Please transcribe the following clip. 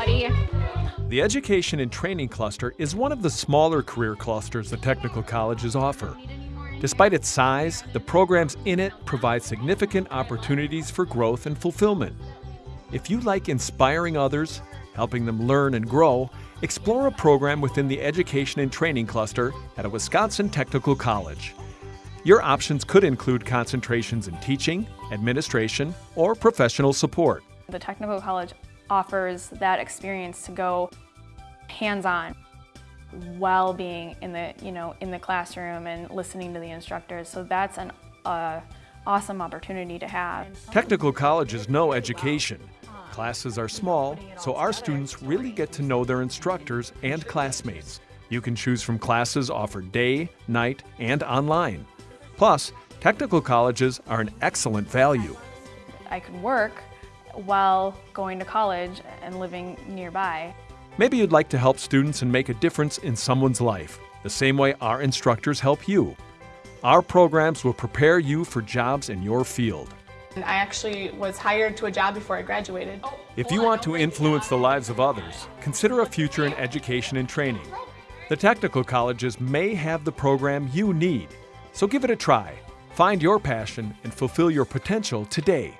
buddy. The Education and Training Cluster is one of the smaller career clusters the technical colleges offer. Despite its size, the programs in it provide significant opportunities for growth and fulfillment. If you like inspiring others, helping them learn and grow, explore a program within the Education and Training Cluster at a Wisconsin Technical College. Your options could include concentrations in teaching, administration, or professional support. The technical college offers that experience to go hands-on while being in the, you know, in the classroom and listening to the instructors. So that's an uh, awesome opportunity to have. Technical colleges know education. Classes are small, so our students really get to know their instructors and classmates. You can choose from classes offered day, night, and online. Plus, technical colleges are an excellent value. I could work while going to college and living nearby. Maybe you'd like to help students and make a difference in someone's life, the same way our instructors help you. Our programs will prepare you for jobs in your field. I actually was hired to a job before I graduated. If you want to influence the lives of others, consider a future in education and training. The technical colleges may have the program you need, so give it a try. Find your passion and fulfill your potential today.